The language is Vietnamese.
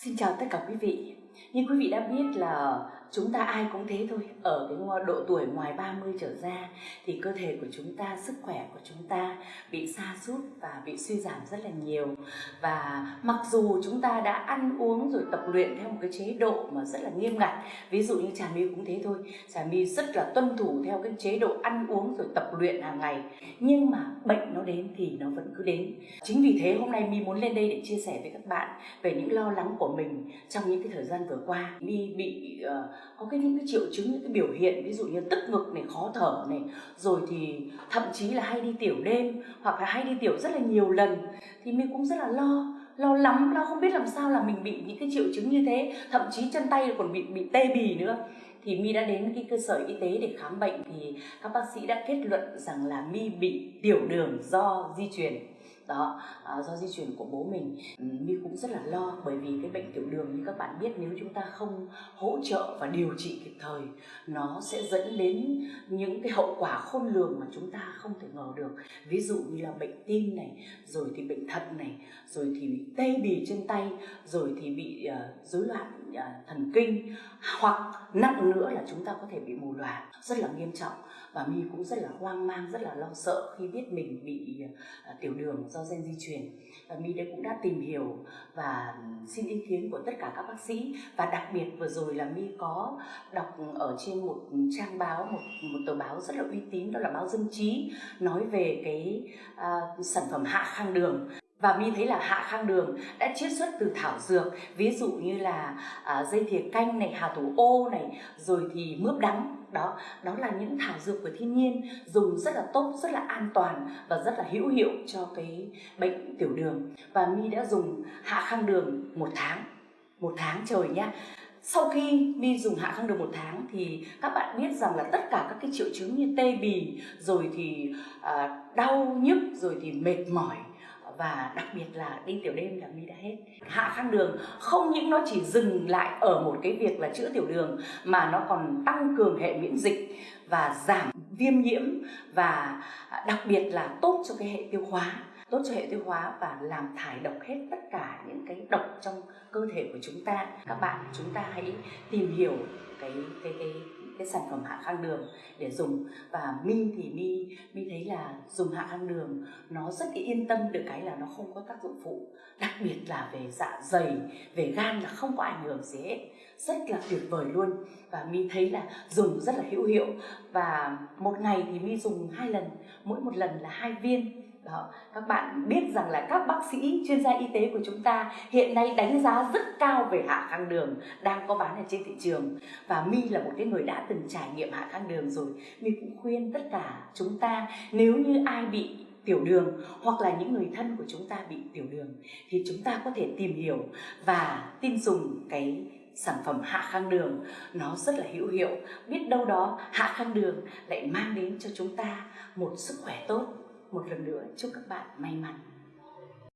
Xin chào tất cả quý vị. Như quý vị đã biết là chúng ta ai cũng thế thôi. Ở cái độ tuổi ngoài 30 trở ra thì cơ thể của chúng ta, sức khỏe của chúng ta bị sa sút và bị suy giảm rất là nhiều. Và mặc dù chúng ta đã ăn uống rồi tập luyện theo một cái chế độ mà rất là nghiêm ngặt. Ví dụ như Trà My cũng thế thôi. Trà My rất là tuân thủ theo cái chế độ ăn uống rồi tập luyện hàng ngày. Nhưng mà bệnh nó đến thì nó vẫn cứ đến. Chính vì thế hôm nay My muốn lên đây để chia sẻ với các bạn về những lo lắng của mình trong những cái thời gian vừa qua My bị uh, có cái những cái triệu chứng, những cái biểu hiện, ví dụ như tức ngực này, khó thở này, rồi thì thậm chí là hay đi tiểu đêm, hoặc là hay đi tiểu rất là nhiều lần, thì mình cũng rất là lo lo lắm, lo không biết làm sao là mình bị những cái triệu chứng như thế. Thậm chí chân tay còn bị bị tê bì nữa. Thì mi đã đến cái cơ sở y tế để khám bệnh, thì các bác sĩ đã kết luận rằng là mi bị tiểu đường do di truyền đó à, do di truyền của bố mình. Ừ, mi cũng rất là lo bởi vì cái bệnh tiểu đường như các bạn biết nếu chúng ta không hỗ trợ và điều trị kịp thời nó sẽ dẫn đến những cái hậu quả khôn lường mà chúng ta không thể ngờ được. Ví dụ như là bệnh tim này rồi thì bệnh thận này rồi thì bị tê bì chân tay rồi thì bị uh, loạn uh, thần kinh hoặc nặng nữa là chúng ta có thể bị mù loà. Rất là nghiêm trọng. Và mi cũng rất là hoang mang rất là lo sợ khi biết mình bị uh, tiểu đường do do gen di truyền. Và mi đã cũng đã tìm hiểu và xin ý kiến của tất cả các bác sĩ. Và đặc biệt vừa rồi là mi có đọc ở trên một trang báo một một tờ báo rất là uy tín đó là báo Dân Trí nói về cái uh, sản phẩm hạ khang đường và mi thấy là hạ khang đường đã chiết xuất từ thảo dược ví dụ như là à, dây thìa canh này hà thủ ô này rồi thì mướp đắng. Đó đó là những thảo dược của thiên nhiên dùng rất là tốt rất là an toàn và rất là hữu hiệu cho cái bệnh tiểu đường. Và mi đã dùng hạ khang đường một tháng một tháng trời nhá. Sau khi mi dùng hạ khang đường một tháng thì các bạn biết rằng là tất cả các cái triệu chứng như tê bì rồi thì à, đau nhức rồi thì mệt mỏi và đặc biệt là đi tiểu đêm là mi đã hết. Hạ khang đường, không những nó chỉ dừng lại ở một cái việc là chữa tiểu đường, mà nó còn tăng cường hệ miễn dịch và giảm viêm nhiễm và đặc biệt là tốt cho cái hệ tiêu hóa, tốt cho hệ tiêu hóa và làm thải độc hết tất cả những cái độc trong cơ thể của chúng ta. Các bạn, chúng ta hãy tìm hiểu cái cái cái cái sản phẩm hạ khang đường để dùng. Và mi thì mi mi thấy là dùng hạ khang đường nó rất yên tâm, được cái là nó không có tác dụng phụ. Đặc biệt là về dạ dày, về gan là không có ảnh hưởng gì hết. Rất là tuyệt vời luôn. Và mi thấy là dùng rất là hữu hiệu. Và một ngày thì mi dùng hai lần, mỗi một lần là hai viên đó. Các bạn biết rằng là các bác sĩ, chuyên gia y tế của chúng ta hiện nay đánh giá rất cao về hạ khang đường đang có bán ở trên thị trường. Và My là một cái người đã từng trải nghiệm hạ khang đường rồi. My cũng khuyên tất cả chúng ta, nếu như ai bị tiểu đường hoặc là những người thân của chúng ta bị tiểu đường thì chúng ta có thể tìm hiểu và tin dùng cái sản phẩm hạ khang đường. Nó rất là hữu hiệu. Biết đâu đó hạ khang đường lại mang đến cho chúng ta một sức khỏe tốt một lần nữa chúc các bạn may mắn.